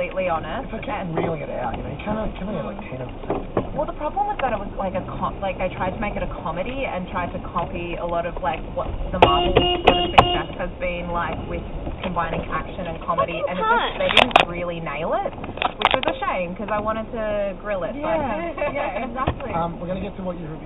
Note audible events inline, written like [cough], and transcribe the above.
completely honest. If I kept And reeling it out, you know, you kind of, kind of like ten of them. well, the problem was that it was like a com- like I tried to make it a comedy and tried to copy a lot of like what the Marvel sort of success has been like with combining action and comedy, and it just they didn't really nail it, which was a shame because I wanted to grill it. Yeah, but [laughs] yeah, exactly. Um, we're gonna get to what you reviewed.